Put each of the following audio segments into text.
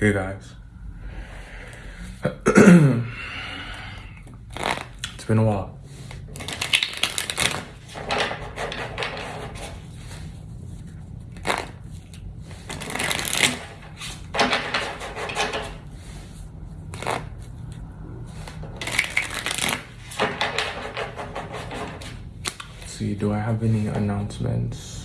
Hey guys. it's been a while. See, do I have any announcements?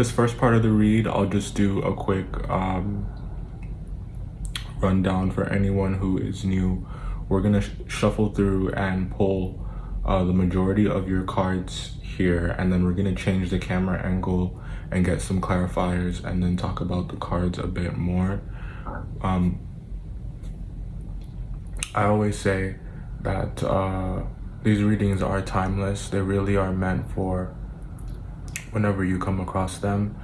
This first part of the read, I'll just do a quick um, rundown for anyone who is new. We're gonna sh shuffle through and pull uh, the majority of your cards here, and then we're gonna change the camera angle and get some clarifiers and then talk about the cards a bit more. Um, I always say that uh, these readings are timeless. They really are meant for whenever you come across them.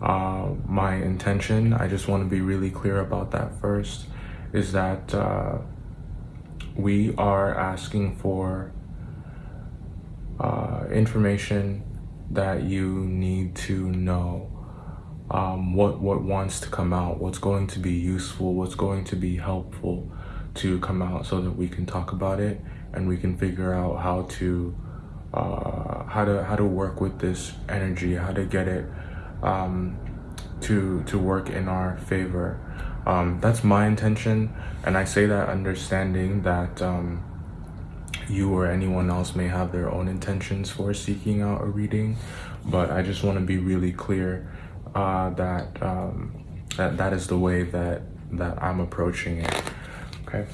Uh, my intention, I just want to be really clear about that first, is that uh, we are asking for uh, information that you need to know. Um, what what wants to come out, what's going to be useful, what's going to be helpful to come out so that we can talk about it and we can figure out how to uh, how to how to work with this energy, how to get it um, to to work in our favor. Um, that's my intention, and I say that understanding that um, you or anyone else may have their own intentions for seeking out a reading, but I just want to be really clear uh, that um, that that is the way that that I'm approaching it. Okay.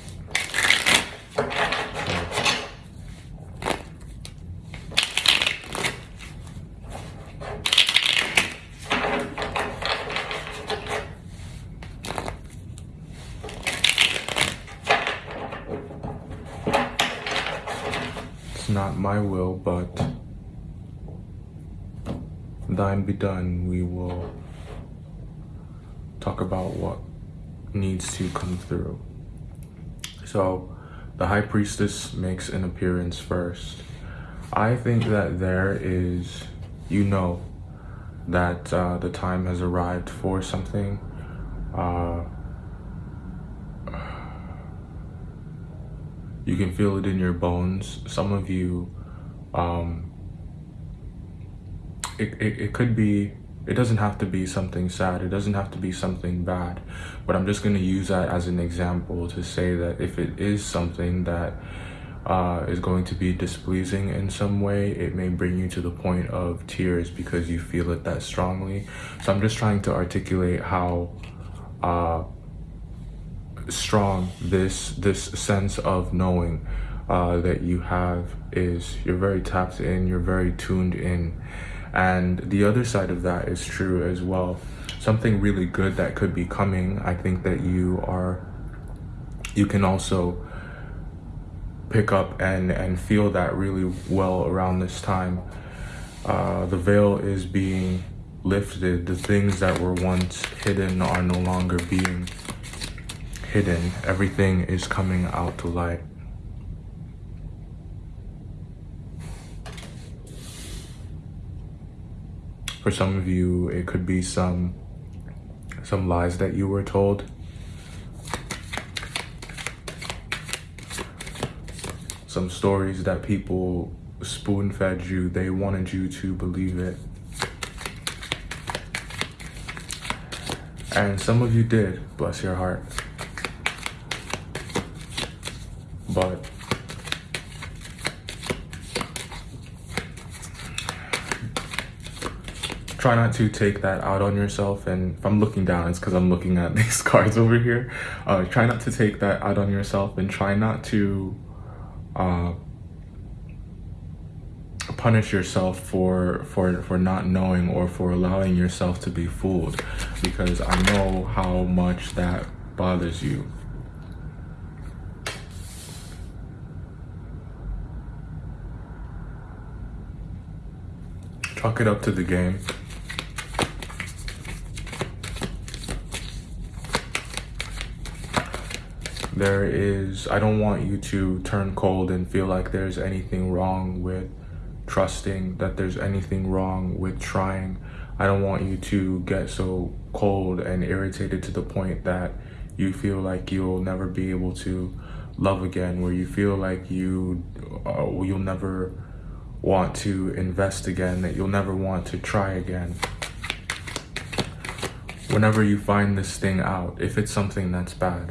It's not my will, but thine be done. We will talk about what needs to come through. So, the High Priestess makes an appearance first. I think that there is, you know, that uh, the time has arrived for something. Uh, you can feel it in your bones. Some of you, um, it, it, it could be, it doesn't have to be something sad. It doesn't have to be something bad. But I'm just going to use that as an example to say that if it is something that uh, is going to be displeasing in some way, it may bring you to the point of tears because you feel it that strongly. So I'm just trying to articulate how uh, strong this this sense of knowing uh, that you have is you're very tapped in, you're very tuned in. And the other side of that is true as well. Something really good that could be coming, I think that you are, you can also pick up and, and feel that really well around this time. Uh, the veil is being lifted. The things that were once hidden are no longer being hidden. Everything is coming out to light. For some of you, it could be some some lies that you were told. Some stories that people spoon fed you, they wanted you to believe it. And some of you did, bless your heart. But try not to take that out on yourself. And if I'm looking down, it's because I'm looking at these cards over here. Uh, try not to take that out on yourself and try not to uh, punish yourself for for for not knowing or for allowing yourself to be fooled because I know how much that bothers you. Chalk it up to the game. There is, I don't want you to turn cold and feel like there's anything wrong with trusting, that there's anything wrong with trying. I don't want you to get so cold and irritated to the point that you feel like you'll never be able to love again, where you feel like you uh, you'll never want to invest again, that you'll never want to try again. Whenever you find this thing out, if it's something that's bad,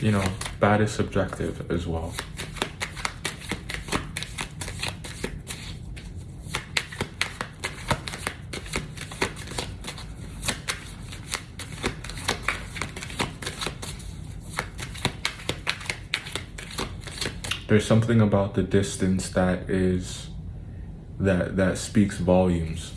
you know, bad is subjective as well. there's something about the distance that is that that speaks volumes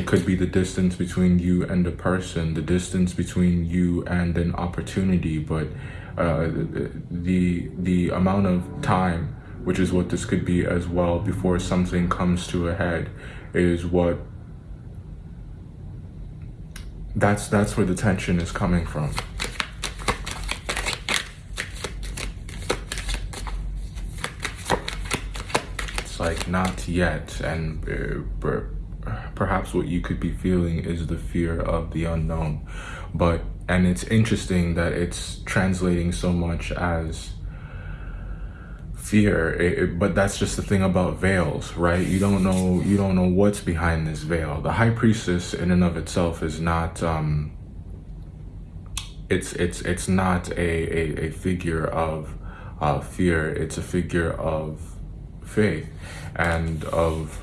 it could be the distance between you and a person the distance between you and an opportunity but uh, the the amount of time which is what this could be as well before something comes to a head is what that's that's where the tension is coming from. It's like not yet and uh, perhaps what you could be feeling is the fear of the unknown. But and it's interesting that it's translating so much as fear. It, it, but that's just the thing about veils right? You don't know you don't know what's behind this veil. The high priestess in and of itself is not um it's it's it's not a a, a figure of uh, fear. It's a figure of faith and of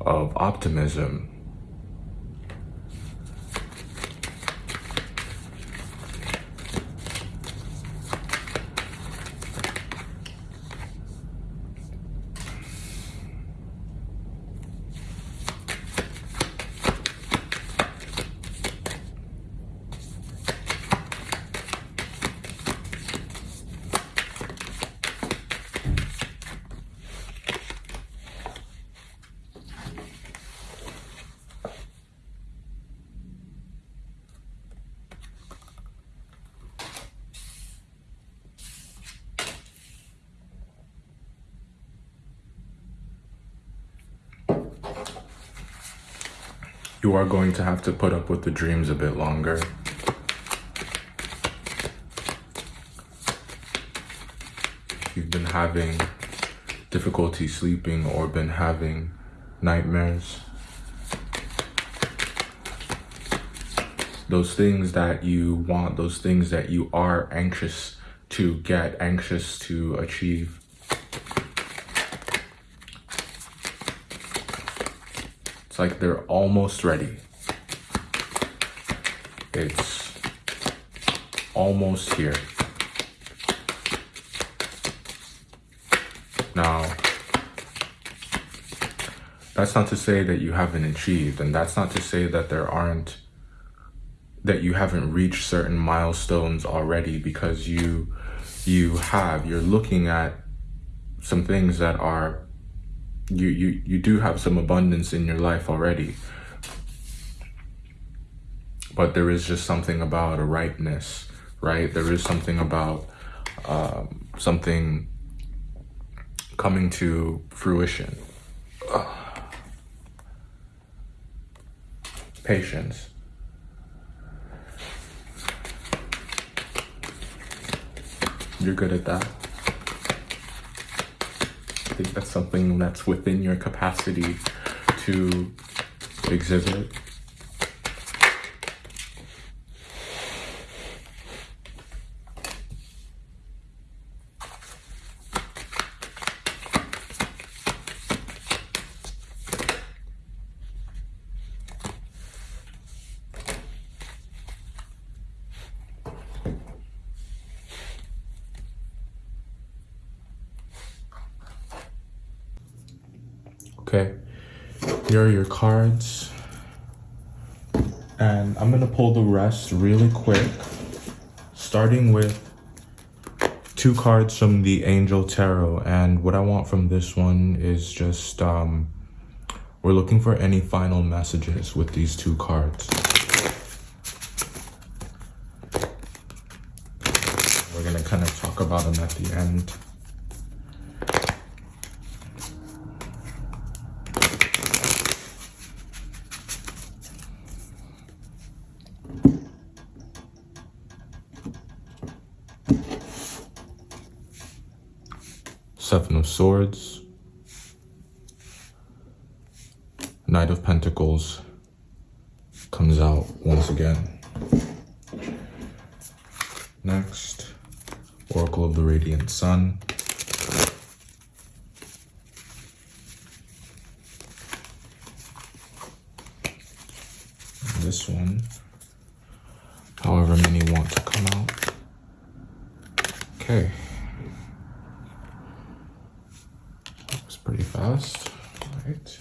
of optimism you are going to have to put up with the dreams a bit longer. You've been having difficulty sleeping or been having nightmares. Those things that you want, those things that you are anxious to get, anxious to achieve. Like they're almost ready. It's almost here. Now, that's not to say that you haven't achieved, and that's not to say that there aren't, that you haven't reached certain milestones already because you, you have, you're looking at some things that are you you you do have some abundance in your life already. But there is just something about a ripeness right? There is something about um, something coming to fruition. Patience. You're good at that think that's something that's within your capacity to exhibit. Okay, here are your cards. And I'm gonna pull the rest really quick, starting with two cards from the Angel Tarot. And what I want from this one is just, um, we're looking for any final messages with these two cards. We're gonna kind of talk about them at the end. of Swords, Knight of Pentacles comes out once again. Next, Oracle of the Radiant Sun. This one, however many want to come out. Okay. That was pretty fast. All right.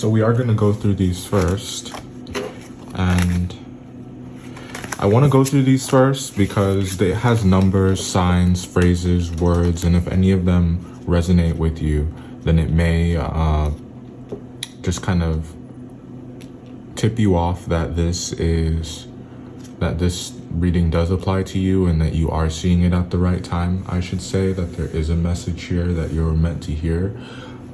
So we are going to go through these first. And I want to go through these first because it has numbers, signs, phrases, words, and if any of them resonate with you, then it may uh, just kind of tip you off that this is that this reading does apply to you and that you are seeing it at the right time. I should say that there is a message here that you're meant to hear.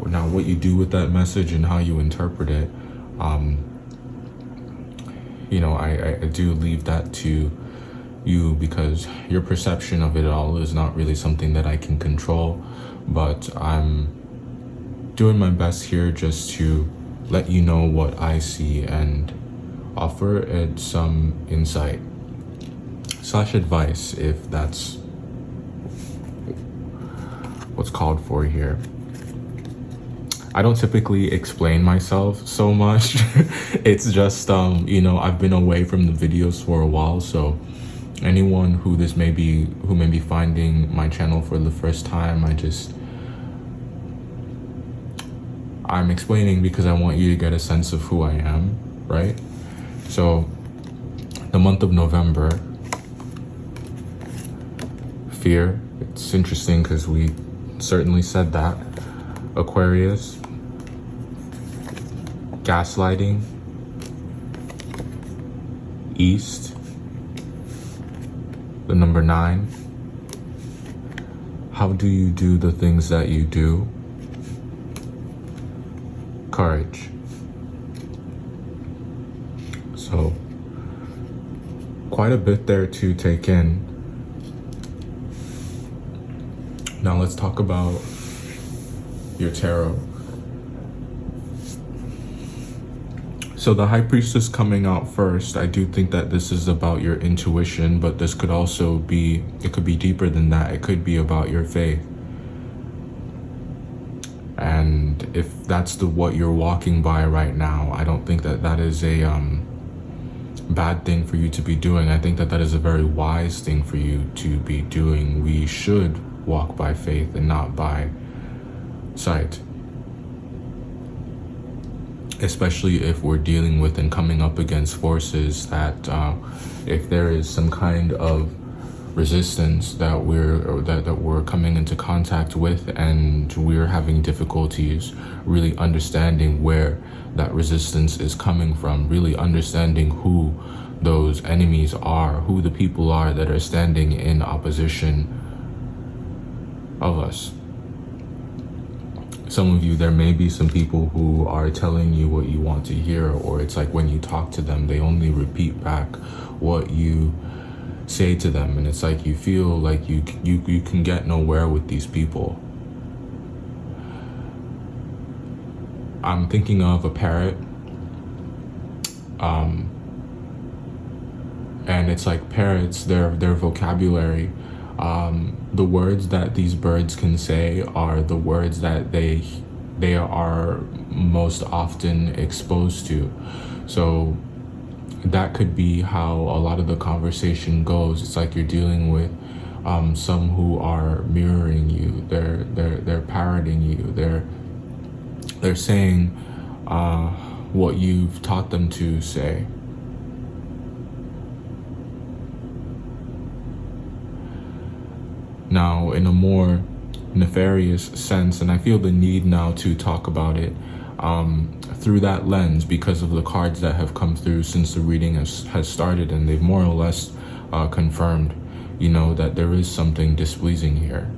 Now, what you do with that message and how you interpret it, um, you know, I, I do leave that to you because your perception of it all is not really something that I can control. But I'm doing my best here just to let you know what I see and offer it some insight slash advice if that's what's called for here. I don't typically explain myself so much. it's just, um, you know, I've been away from the videos for a while. So anyone who this may be, who may be finding my channel for the first time, I just, I'm explaining because I want you to get a sense of who I am, right? So the month of November, fear, it's interesting because we certainly said that. Aquarius, gaslighting, east, the number nine, how do you do the things that you do? Courage. So, quite a bit there to take in. Now let's talk about your tarot. So the High Priestess coming out first, I do think that this is about your intuition, but this could also be, it could be deeper than that. It could be about your faith. And if that's the what you're walking by right now, I don't think that that is a um, bad thing for you to be doing. I think that that is a very wise thing for you to be doing. We should walk by faith and not by sight especially if we're dealing with and coming up against forces that uh, if there is some kind of resistance that we're that, that we're coming into contact with and we're having difficulties really understanding where that resistance is coming from really understanding who those enemies are who the people are that are standing in opposition of us some of you, there may be some people who are telling you what you want to hear, or it's like when you talk to them, they only repeat back what you say to them. And it's like you feel like you, you, you can get nowhere with these people. I'm thinking of a parrot. Um, and it's like parrots, their, their vocabulary um, the words that these birds can say are the words that they they are most often exposed to. So that could be how a lot of the conversation goes. It's like you're dealing with um, some who are mirroring you. They're they're they're parroting you. They're they're saying uh, what you've taught them to say. Now, in a more nefarious sense, and I feel the need now to talk about it um, through that lens because of the cards that have come through since the reading has, has started, and they've more or less uh, confirmed, you know, that there is something displeasing here.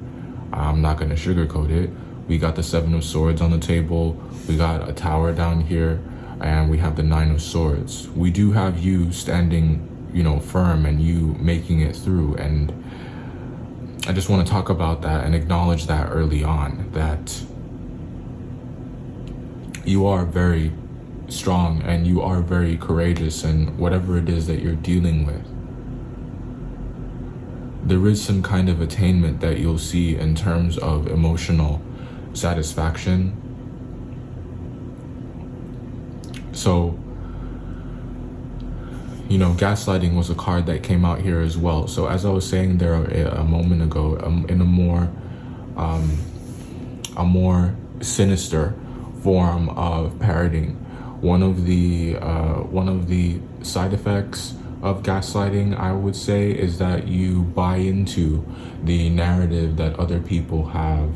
I'm not going to sugarcoat it. We got the Seven of Swords on the table, we got a tower down here, and we have the Nine of Swords. We do have you standing, you know, firm and you making it through, and I just want to talk about that and acknowledge that early on that you are very strong and you are very courageous and whatever it is that you're dealing with. There is some kind of attainment that you'll see in terms of emotional satisfaction. So you know, gaslighting was a card that came out here as well. So as I was saying there a, a moment ago, um, in a more, um, a more sinister form of parroting, one of the uh, one of the side effects of gaslighting, I would say, is that you buy into the narrative that other people have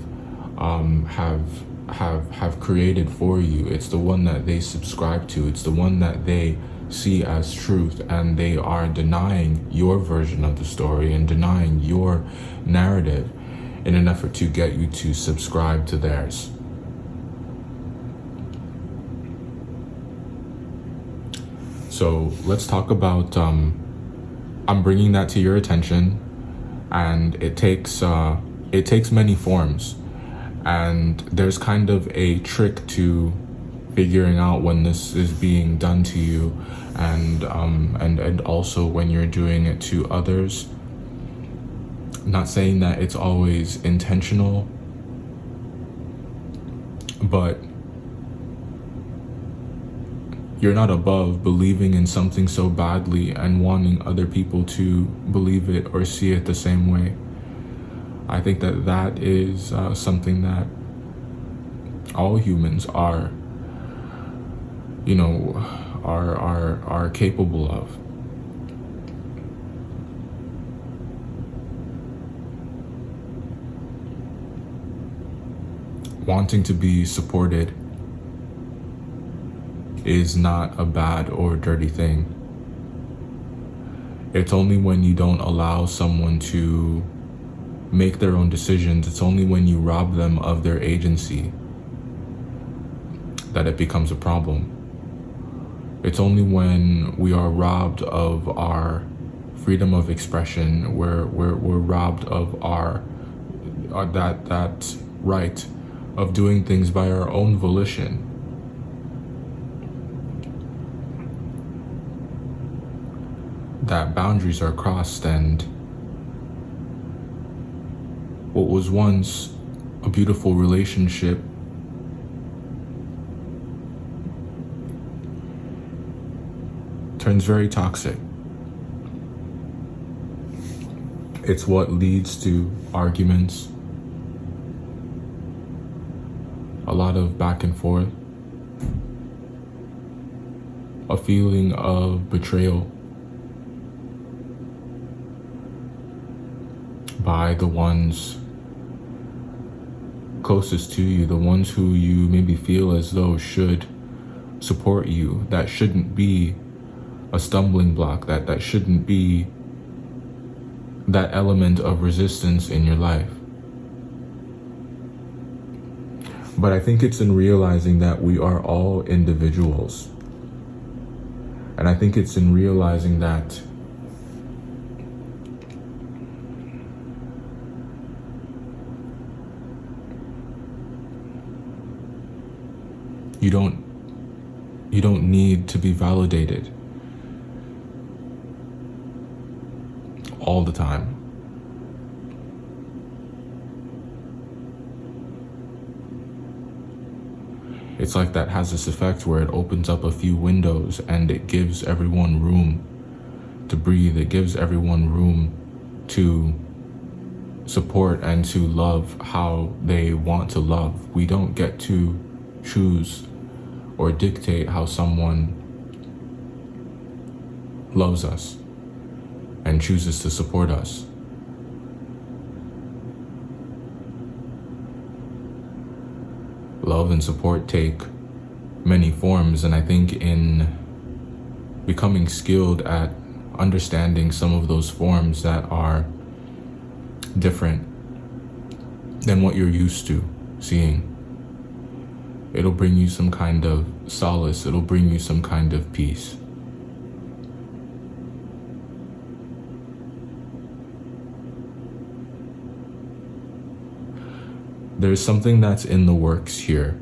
um, have have have created for you. It's the one that they subscribe to. It's the one that they see as truth and they are denying your version of the story and denying your narrative in an effort to get you to subscribe to theirs. So let's talk about, um, I'm bringing that to your attention and it takes, uh, it takes many forms and there's kind of a trick to figuring out when this is being done to you and um, and and also when you're doing it to others. Not saying that it's always intentional but you're not above believing in something so badly and wanting other people to believe it or see it the same way. I think that that is uh, something that all humans are you know, are, are, are capable of. Wanting to be supported is not a bad or dirty thing. It's only when you don't allow someone to make their own decisions, it's only when you rob them of their agency that it becomes a problem. It's only when we are robbed of our freedom of expression, we're, we're, we're robbed of our, our that, that right of doing things by our own volition. That boundaries are crossed and what was once a beautiful relationship turns very toxic. It's what leads to arguments, a lot of back and forth, a feeling of betrayal by the ones closest to you, the ones who you maybe feel as though should support you, that shouldn't be a stumbling block, that that shouldn't be that element of resistance in your life. But I think it's in realizing that we are all individuals. And I think it's in realizing that you don't you don't need to be validated. All the time. It's like that has this effect where it opens up a few windows and it gives everyone room to breathe. It gives everyone room to support and to love how they want to love. We don't get to choose or dictate how someone loves us and chooses to support us. Love and support take many forms, and I think in becoming skilled at understanding some of those forms that are different than what you're used to seeing. It'll bring you some kind of solace, it'll bring you some kind of peace. There's something that's in the works here.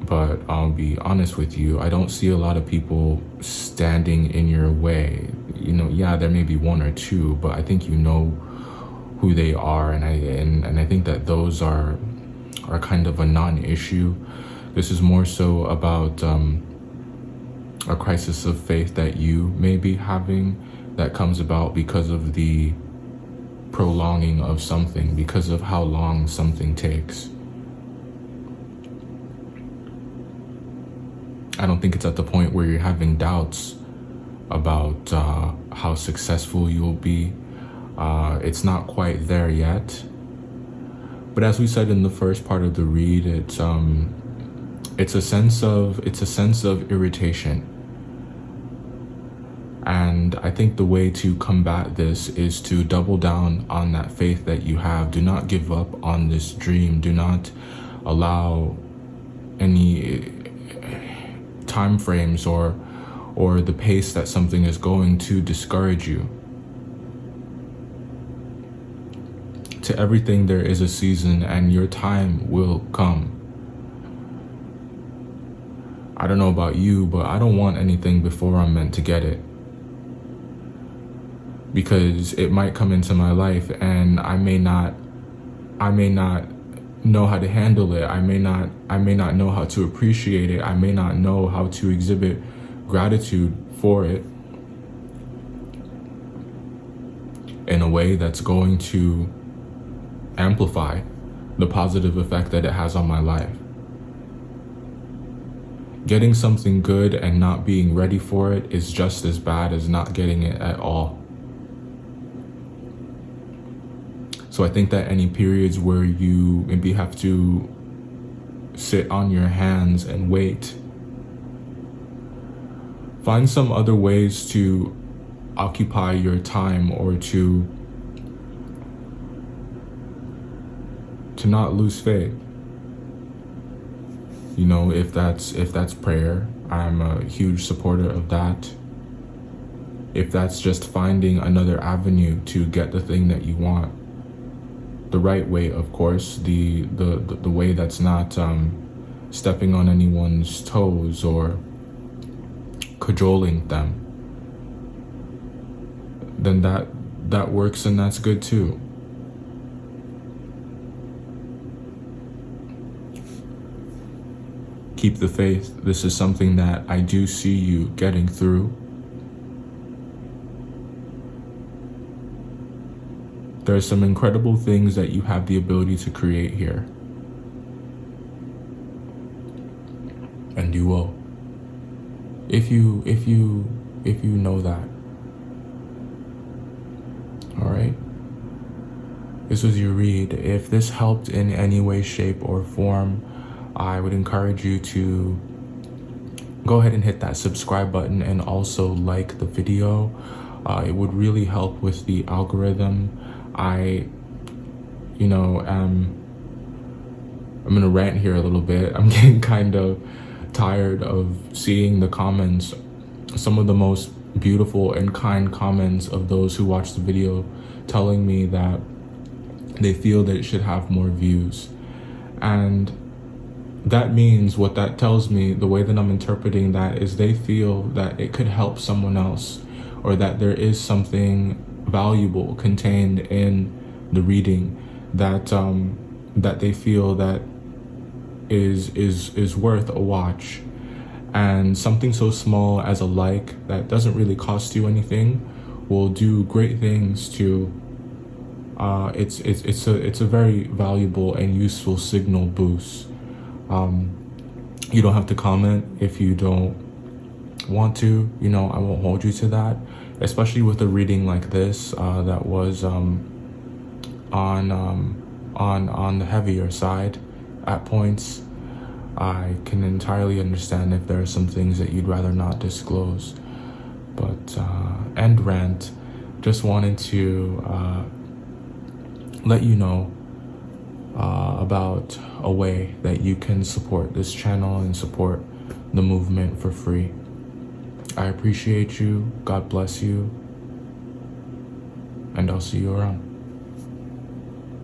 But I'll be honest with you, I don't see a lot of people standing in your way. You know, yeah, there may be one or two, but I think you know who they are and I and, and I think that those are are kind of a non-issue. This is more so about um, a crisis of faith that you may be having that comes about because of the prolonging of something because of how long something takes. I don't think it's at the point where you're having doubts about uh, how successful you'll be. Uh, it's not quite there yet. But as we said in the first part of the read, it's um, it's a sense of it's a sense of irritation and I think the way to combat this is to double down on that faith that you have. Do not give up on this dream. Do not allow any eh, time frames or or the pace that something is going to discourage you. To everything there is a season and your time will come. I don't know about you, but I don't want anything before I'm meant to get it because it might come into my life and I may not I may not know how to handle it. I may not I may not know how to appreciate it. I may not know how to exhibit gratitude for it in a way that's going to amplify the positive effect that it has on my life. Getting something good and not being ready for it is just as bad as not getting it at all. So I think that any periods where you maybe have to sit on your hands and wait, find some other ways to occupy your time or to to not lose faith. You know, if that's if that's prayer, I'm a huge supporter of that. If that's just finding another avenue to get the thing that you want the right way, of course, the the the, the way that's not um, stepping on anyone's toes or cajoling them, then that that works and that's good too. Keep the faith. This is something that I do see you getting through. There are some incredible things that you have the ability to create here. And you will. If you, if you, if you know that. All right. This was your read. If this helped in any way, shape, or form, I would encourage you to go ahead and hit that subscribe button and also like the video. Uh, it would really help with the algorithm. I, you know, um, I'm gonna rant here a little bit. I'm getting kind of tired of seeing the comments, some of the most beautiful and kind comments of those who watch the video telling me that they feel that it should have more views. And that means what that tells me, the way that I'm interpreting that is they feel that it could help someone else or that there is something valuable contained in the reading that um, that they feel that is is is worth a watch and something so small as a like that doesn't really cost you anything will do great things to uh, it's it's it's a it's a very valuable and useful signal boost. Um, you don't have to comment if you don't want to. You know, I won't hold you to that. Especially with a reading like this uh, that was um, on um, on on the heavier side at points. I can entirely understand if there are some things that you'd rather not disclose. But uh, end rant, just wanted to uh, let you know uh, about a way that you can support this channel and support the movement for free. I appreciate you. God bless you. And I'll see you around.